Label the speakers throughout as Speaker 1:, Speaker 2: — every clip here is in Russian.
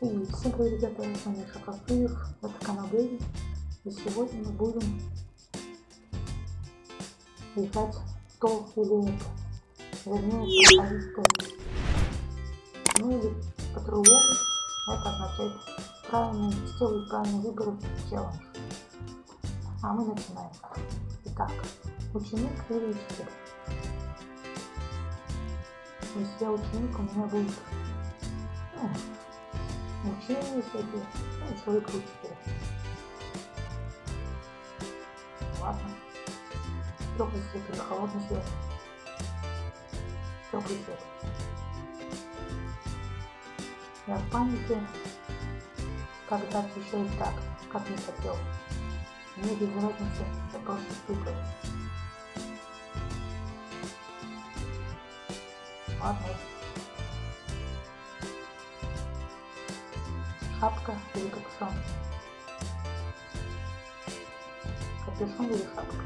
Speaker 1: И всем привет, ребята, с вами Шакафыев, это канал Дэви. И сегодня мы будем играть то или это. Вернее, тест. Ну или по-другому, это означает правильный, сделай правильный выбор челлендж. А мы начинаем. Итак, ученик или учитель? Если я ученик, у меня будет ну, всякие, ну, человек учитель. Ладно. Теплый свет или холодный свет? Теплый свет. Я в панике, когда отвечаю так, как не хотел. Мне без разницы, я просто стукаю. Ладно. Шапка или капюшон? Капюшон или шапка?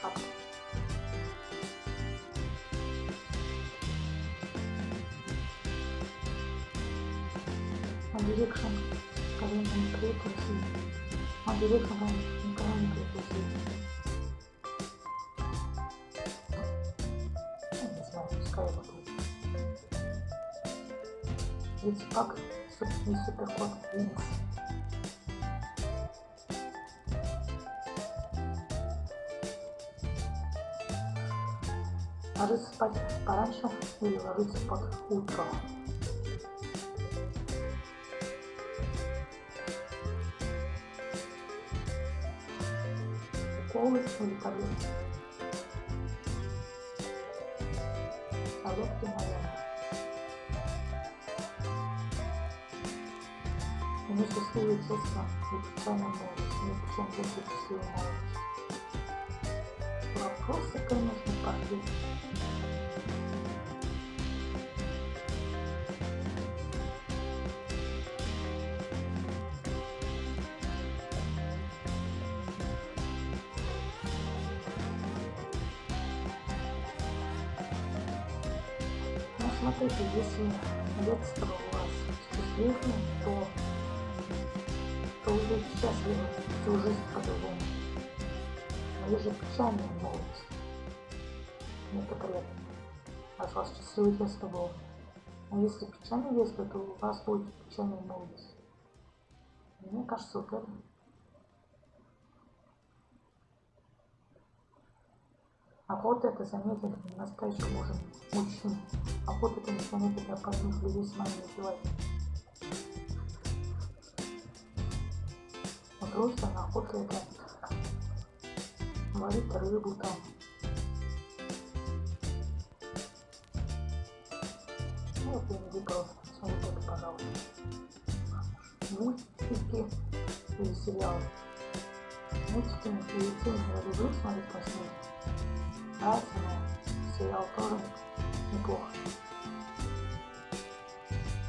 Speaker 1: Шапка. Direction, Калина не. One Direction, никогда не клеит России. Не знаю, пускай его будет. Ведь пак и суперкот Винкс. Ложиться спать пораньше или ложиться под утро. Уколы или таблетки. Мне счастливое детство и печальная молодость. Мне причем детство счастливая молодость. Вопросы, конечно, пошли. Ну, смотрите, если детство у вас счастливое, то то уже счастливы всю жизнь по-другому. Но есть же печальная молодость. Это приятно. У вас счастливое детство было. А если печальное детство, то у вас будет печальная молодость. Мне кажется, вот это. А вот это заметили настоящий мужем мужчин. А вот это не заметили опасных людей с вами убивать. Просто на охоту это варить рыбу там. Ну, вот я не просто. Вот это, пожалуйста. Мультики или сериалы. Мультики или фильмы я люблю смотреть по снегу. Нравится, но сериал тоже неплохо.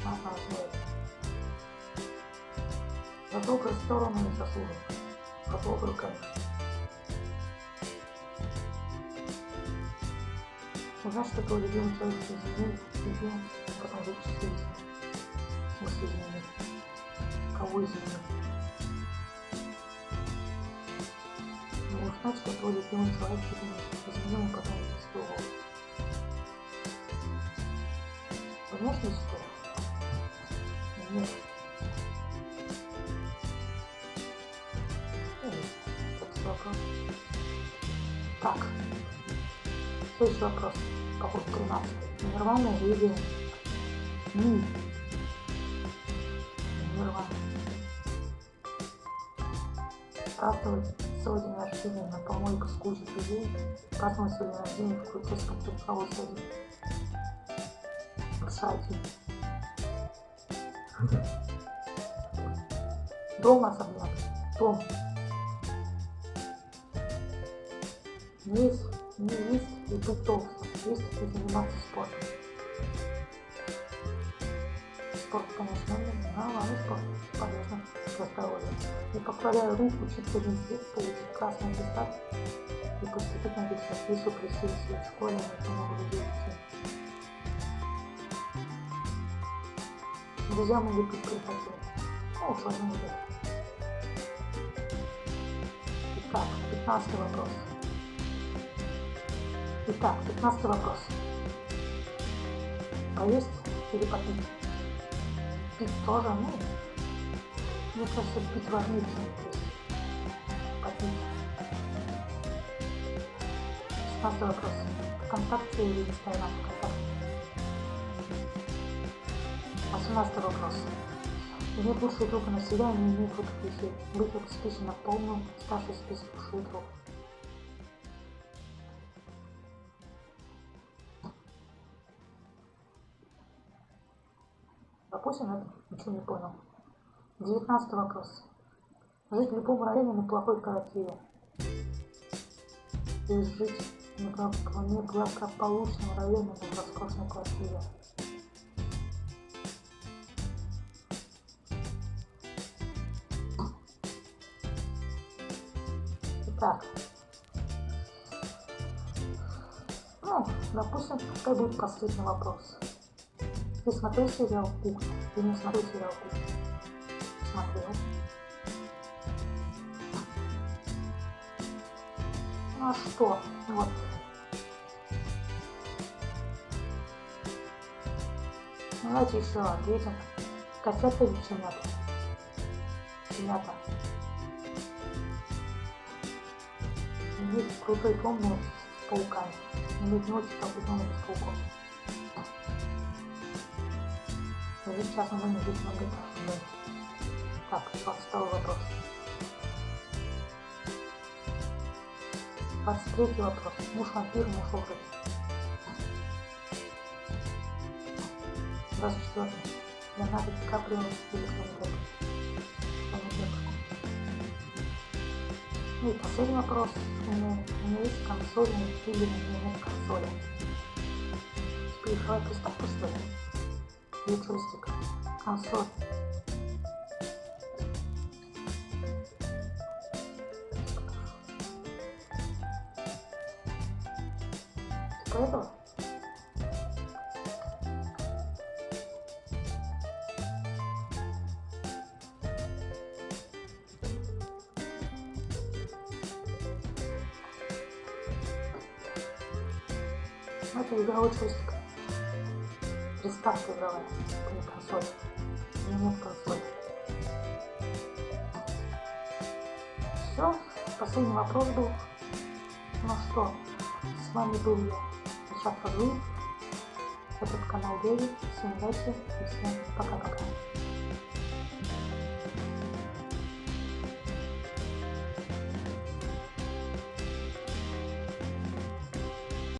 Speaker 1: Ага, знает. За добрую сторону не заслужил. По добрую, конечно. Узнать, что твой любимый человек изменил, изменил, а потом жить счастливым. Смысле изменил? Кого изменил? Но узнать, что твой любимый человек изменил, а потом жить счастливым. Внешне что? Нет. Вопрос. Так. Следующий вопрос. Какой 13? Нирвана или Ми? Нирвана. Праздновать свой день рождения на помойку с кучей людей. Праздновать свой день рождения в крутецком труховой саде. Кстати. Дом особняк. Дом. Есть, не есть и быть толстым, есть и заниматься спортом. Спорт, конечно, но ладно, спорт полезно для здоровья. И покладая руку, один лет, получить красный аттестат и поступить на высшую присутствие в школе, много людей учить. Друзья могут быть приходили. Ну, усложнение. Итак, 15 вопрос. Итак, 15 вопрос. Поесть или попить? Пить тоже, ну, мне кажется, пить важнее, чем есть. Попить. 16 вопрос. ВКонтакте или Инстаграм? ВКонтакте. 18 вопрос. Иметь лучшую группу на себя и не иметь лучших вещей. Быть обеспечен на полную, старший список лучших групп. Допустим, это ничего не понял. Девятнадцатый вопрос. Жить в любом районе на плохой квартире. Есть жить в неблагополучном районе на роскошной квартире. Так. Ну, допустим, пускай будет последний вопрос. Ты смотрел сериал «Кухня»? Ты не смотрел сериал «Кухня»? Смотрел. А что? Вот. Давайте еще ответим. Котята или щенята? Щенята. Иметь крутой комнат с пауками. Иметь ночь, как дома без пауков. Здесь сейчас мы жить многоэтажный дом. Так, 22 вопрос. 23 вопрос. Муж вампир, муж образ. 24. Леонардо Ди Каприо Тони Депп. Ну и последний вопрос. У меня, есть консоль или у меня нет консоли. Теперь приставку что джойстик. Консоль. Типа этого? Ну, это игровой джойстик. Приставка игровая, это не консоль. У меня нет консоли. Все, последний вопрос был. Ну что, с вами был я, Ильшат Фазлыев. Этот канал Дэви. Всем удачи и всем пока-пока.